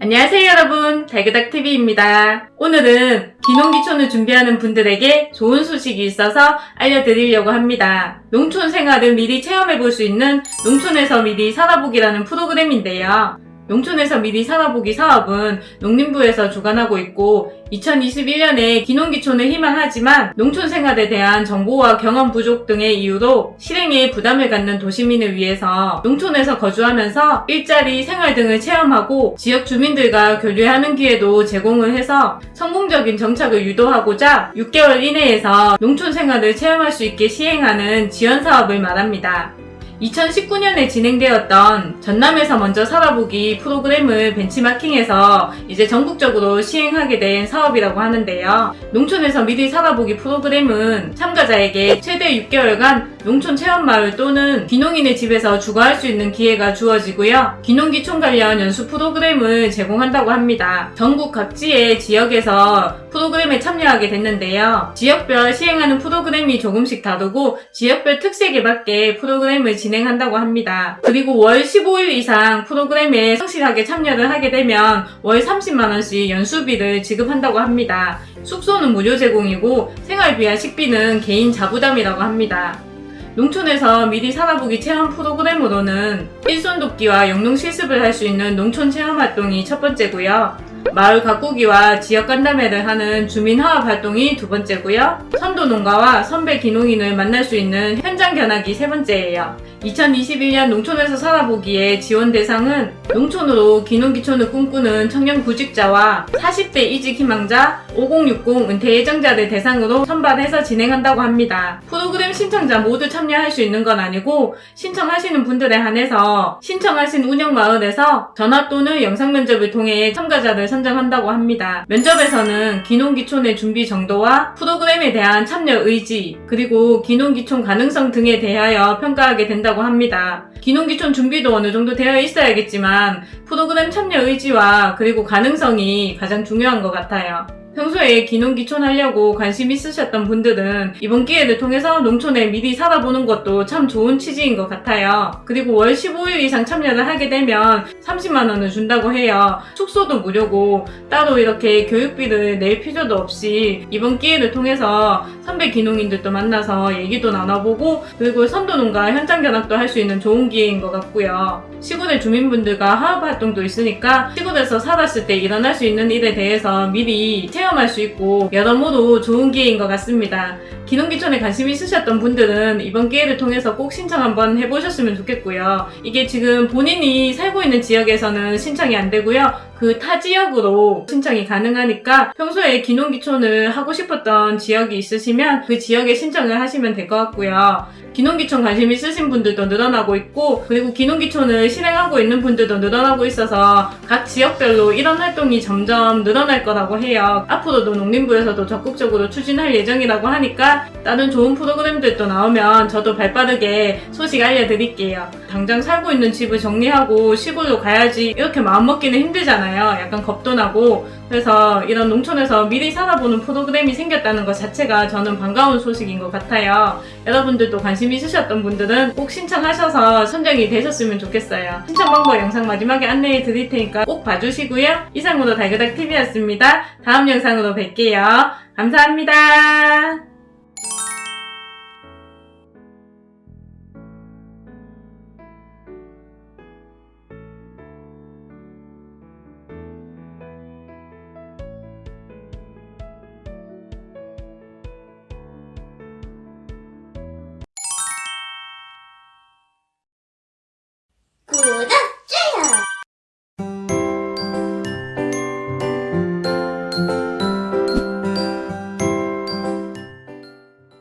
안녕하세요 여러분 달그닥TV입니다. 오늘은 기농기촌을 준비하는 분들에게 좋은 소식이 있어서 알려드리려고 합니다. 농촌 생활을 미리 체험해 볼 수 있는 농촌에서 미리 살아보기라는 프로그램인데요. 농촌에서 미리 살아보기 사업은 농림부에서 주관하고 있고 2021년에 기농기촌을 희망하지만 농촌 생활에 대한 정보와 경험 부족 등의 이유로 실행에 부담을 갖는 도시민을 위해서 농촌에서 거주하면서 일자리, 생활 등을 체험하고 지역 주민들과 교류하는 기회도 제공을 해서 성공적인 정착을 유도하고자 6개월 이내에서 농촌 생활을 체험할 수 있게 시행하는 지원 사업을 말합니다. 2019년에 진행되었던 전남에서 먼저 살아보기 프로그램을 벤치마킹해서 이제 전국적으로 시행하게 된 사업이라고 하는데요. 농촌에서 미리 살아보기 프로그램은 참가자에게 최대 6개월간 농촌 체험마을 또는 귀농인의 집에서 주거할 수 있는 기회가 주어지고요. 귀농기촌 관련 연수 프로그램을 제공한다고 합니다. 전국 각지의 지역에서 프로그램에 참여하게 됐는데요. 지역별 시행하는 프로그램이 조금씩 다르고 지역별 특색에 맞게 프로그램을 진행 한다고 합니다. 그리고 월 15일 이상 프로그램에 성실하게 참여를 하게 되면 월 30만원씩 연수비를 지급한다고 합니다. 숙소는 무료 제공이고 생활비와 식비는 개인 자부담이라고 합니다. 농촌에서 미리 살아보기 체험 프로그램으로는 일손 돕기와 영농 실습을 할 수 있는 농촌 체험 활동이 첫 번째고요. 마을 가꾸기와 지역 간담회를 하는 주민 화합 활동이 두 번째고요. 선도 농가와 선배 기농인을 만날 수 있는 현장 견학이 세 번째예요. 2021년 농촌에서 살아보기에 지원 대상은 농촌으로 기농기촌을 꿈꾸는 청년 구직자와 40대 이직 희망자, 5060 은퇴 예정자를 대상으로 선발해서 진행한다고 합니다. 프로그램 신청자 모두 참여할 수 있는 건 아니고 신청하시는 분들에 한해서 신청하신 운영마을에서 전화 또는 영상 면접을 통해 참가자를 선정한다고 합니다. 면접에서는 기농기촌의 준비 정도와 프로그램에 대한 참여 의지, 그리고 기농기촌 가능성 등에 대하여 평가하게 된다고 합니다. 기농기촌 준비도 어느 정도 되어 있어야겠지만 프로그램 참여 의지와 그리고 가능성이 가장 중요한 것 같아요. 평소에 기농기촌 하려고 관심 있으셨던 분들은 이번 기회를 통해서 농촌에 미리 살아보는 것도 참 좋은 취지인 것 같아요. 그리고 월 15일 이상 참여를 하게 되면 30만원을 준다고 해요. 숙소도 무료고 따로 이렇게 교육비를 낼 필요도 없이 이번 기회를 통해서 선배 기농인들도 만나서 얘기도 나눠보고 그리고 선도농가 현장 견학도 할 수 있는 좋은 기회인 것 같고요. 시골의 주민분들과 화합 활동도 있으니까 시골에서 살았을 때 일어날 수 있는 일에 대해서 미리 체험 할 수 있고 여러모로 좋은 기회인 것 같습니다. 기농기촌에 관심 있으셨던 분들은 이번 기회를 통해서 꼭 신청 한번 해보셨으면 좋겠고요. 이게 지금 본인이 살고 있는 지역에서는 신청이 안 되고요. 그 타 지역으로 신청이 가능하니까 평소에 기농기촌을 하고 싶었던 지역이 있으시면 그 지역에 신청을 하시면 될 것 같고요. 기농기촌 관심 있으신 분들도 늘어나고 있고 그리고 기농기촌을 실행하고 있는 분들도 늘어나고 있어서 각 지역별로 이런 활동이 점점 늘어날 거라고 해요. 앞으로도 농림부에서도 적극적으로 추진할 예정이라고 하니까 다른 좋은 프로그램들도 나오면 저도 발빠르게 소식 알려드릴게요. 당장 살고 있는 집을 정리하고 시골로 가야지 이렇게 마음먹기는 힘들 잖아요. 약간 겁도 나고 그래서 이런 농촌에서 미리 살아보는 프로그램이 생겼다는 것 자체가 저는 반가운 소식인 것 같아요. 여러분들도 관심 있으셨던 분들은 꼭 신청하셔서 선정이 되셨으면 좋겠어요. 신청 방법 영상 마지막에 안내해 드릴 테니까 꼭 봐주시고요. 이상으로 달그닥TV였습니다. 다음 영상으로 뵐게요. 감사합니다.